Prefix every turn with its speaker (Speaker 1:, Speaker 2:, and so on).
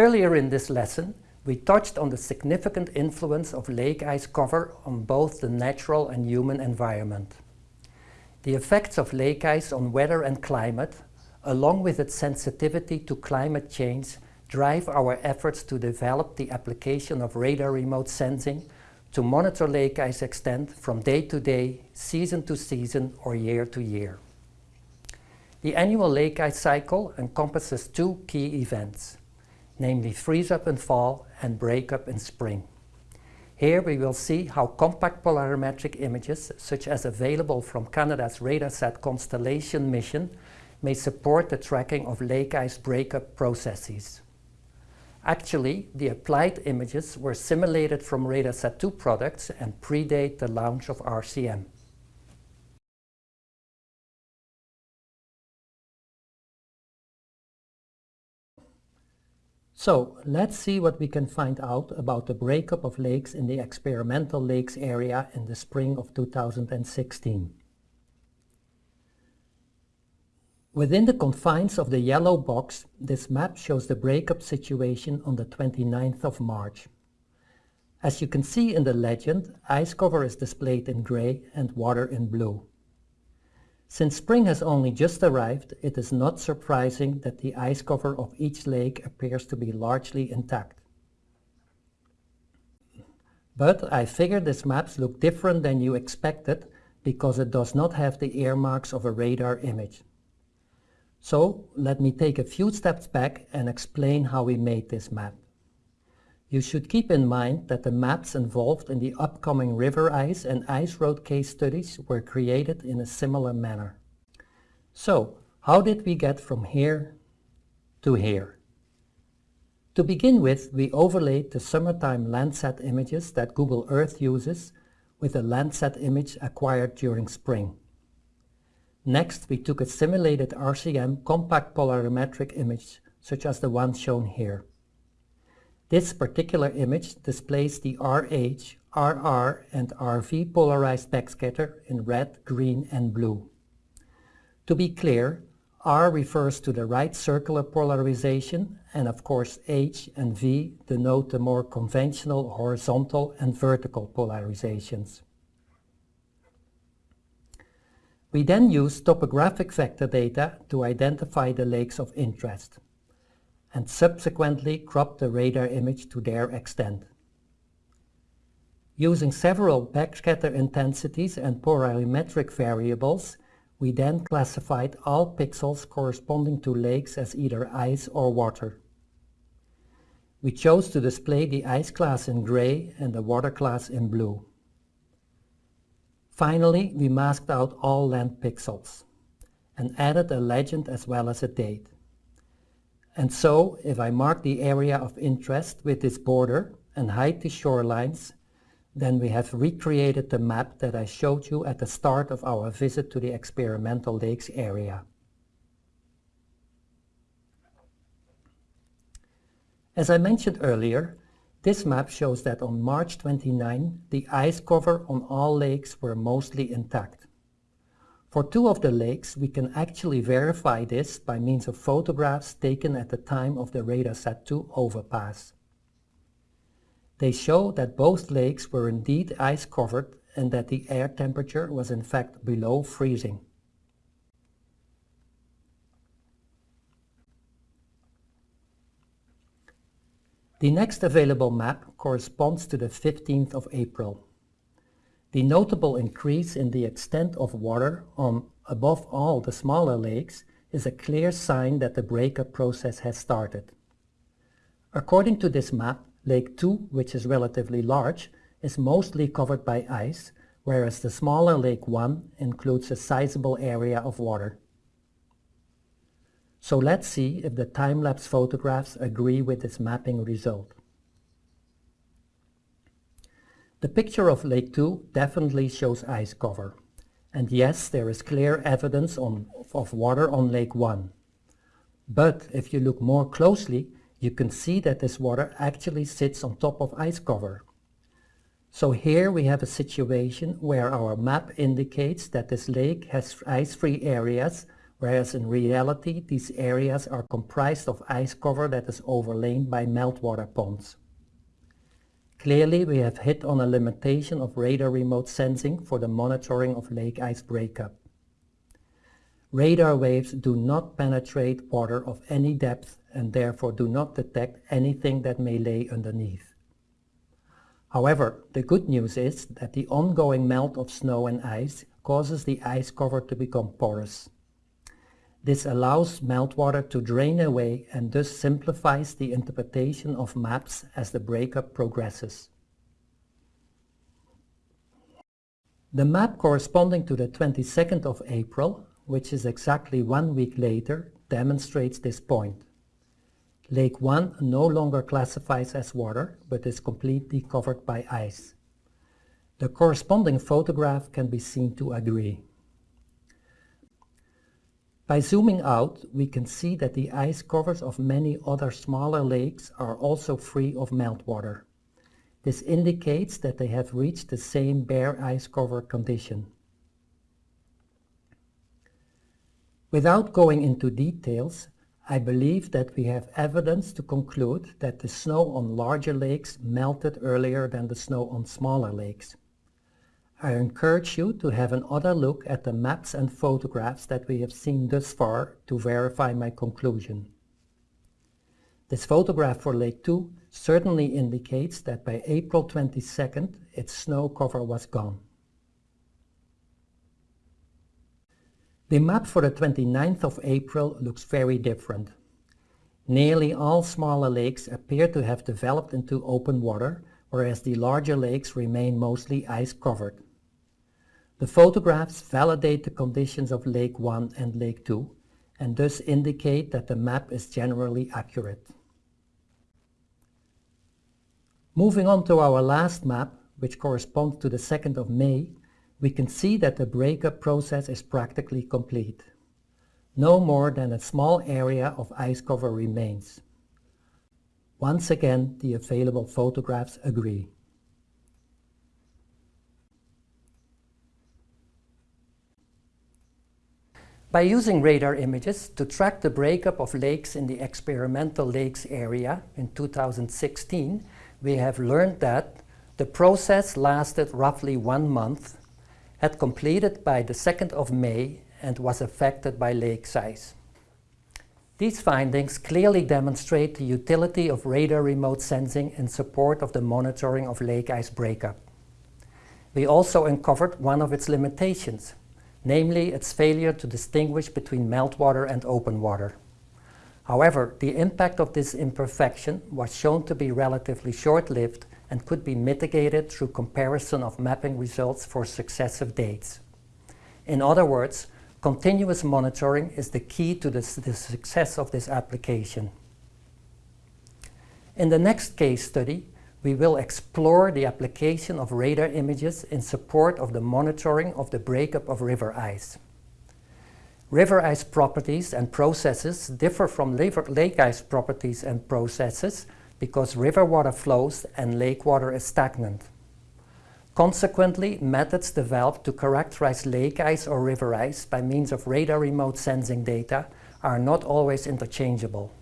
Speaker 1: Earlier in this lesson, we touched on the significant influence of lake ice cover on both the natural and human environment. The effects of lake ice on weather and climate, along with its sensitivity to climate change, drive our efforts to develop the application of radar remote sensing to monitor lake ice extent from day to day, season to season, or year to year. The annual lake ice cycle encompasses two key events, namely freeze-up in fall and break-up in spring. Here we will see how compact polarimetric images, such as available from Canada's RADARSAT Constellation mission, may support the tracking of lake ice breakup processes. Actually, the applied images were simulated from RADARSAT-2 products and predate the launch of RCM. So let's see what we can find out about the breakup of lakes in the experimental lakes area in the spring of 2016. Within the confines of the yellow box, this map shows the breakup situation on the 29th of March. As you can see in the legend, ice cover is displayed in gray and water in blue. Since spring has only just arrived, it is not surprising that the ice cover of each lake appears to be largely intact. But I figured these maps look different than you expected because it does not have the earmarks of a radar image. So let me take a few steps back and explain how we made this map. You should keep in mind that the maps involved in the upcoming river ice and ice road case studies were created in a similar manner. So, how did we get from here to here? To begin with, we overlaid the summertime Landsat images that Google Earth uses with a Landsat image acquired during spring. Next, we took a simulated RCM compact polarimetric image, such as the one shown here. This particular image displays the RH, RR and RV polarized backscatter in red, green and blue. To be clear, R refers to the right circular polarization and of course H and V denote the more conventional horizontal and vertical polarizations. We then use topographic vector data to identify the lakes of interest and subsequently crop the radar image to their extent. Using several backscatter intensities and polarimetric variables, we then classified all pixels corresponding to lakes as either ice or water. We chose to display the ice class in gray and the water class in blue. Finally, we masked out all land pixels and added a legend as well as a date. And so, if I mark the area of interest with this border and hide the shorelines, then we have recreated the map that I showed you at the start of our visit to the experimental lakes area. As I mentioned earlier, this map shows that on March 29, the ice cover on all lakes were mostly intact. For two of the lakes, we can actually verify this by means of photographs taken at the time of the RADARSAT-2 overpass. They show that both lakes were indeed ice covered and that the air temperature was in fact below freezing. The next available map corresponds to the 15th of April. The notable increase in the extent of water on above all the smaller lakes is a clear sign that the breakup process has started. According to this map, Lake 2, which is relatively large, is mostly covered by ice, whereas the smaller Lake 1 includes a sizable area of water. So let's see if the time-lapse photographs agree with this mapping result. The picture of Lake 2 definitely shows ice cover. And yes, there is clear evidence on, of water on Lake 1. But if you look more closely, you can see that this water actually sits on top of ice cover. So here we have a situation where our map indicates that this lake has ice-free areas whereas in reality these areas are comprised of ice cover that is overlain by meltwater ponds. Clearly we have hit on a limitation of radar remote sensing for the monitoring of lake ice breakup. Radar waves do not penetrate water of any depth and therefore do not detect anything that may lay underneath. However, the good news is that the ongoing melt of snow and ice causes the ice cover to become porous. This allows meltwater to drain away and thus simplifies the interpretation of maps as the breakup progresses. The map corresponding to the 22nd of April which is exactly one week later, demonstrates this point. Lake 1 no longer classifies as water, but is completely covered by ice. The corresponding photograph can be seen to agree. By zooming out, we can see that the ice covers of many other smaller lakes are also free of meltwater. This indicates that they have reached the same bare ice cover condition. Without going into details, I believe that we have evidence to conclude that the snow on larger lakes melted earlier than the snow on smaller lakes. I encourage you to have another look at the maps and photographs that we have seen thus far to verify my conclusion. This photograph for Lake 2 certainly indicates that by April 22nd its snow cover was gone. The map for the 29th of April looks very different. Nearly all smaller lakes appear to have developed into open water, whereas the larger lakes remain mostly ice covered. The photographs validate the conditions of Lake 1 and Lake 2 and thus indicate that the map is generally accurate. Moving on to our last map, which corresponds to the 2nd of May, we can see that the breakup process is practically complete. No more than a small area of ice cover remains. Once again, the available photographs agree. By using radar images to track the breakup of lakes in the experimental lakes area in 2016, we have learned that the process lasted roughly one month had completed by the 2nd of May and was affected by lake size. These findings clearly demonstrate the utility of radar remote sensing in support of the monitoring of lake ice breakup. We also uncovered one of its limitations, namely its failure to distinguish between meltwater and open water. However, the impact of this imperfection was shown to be relatively short-lived and could be mitigated through comparison of mapping results for successive dates. In other words, continuous monitoring is the key to the, the success of this application. In the next case study, we will explore the application of radar images in support of the monitoring of the breakup of river ice. River ice properties and processes differ from lake ice properties and processes because river water flows and lake water is stagnant. Consequently, methods developed to characterize lake ice or river ice by means of radar remote sensing data are not always interchangeable.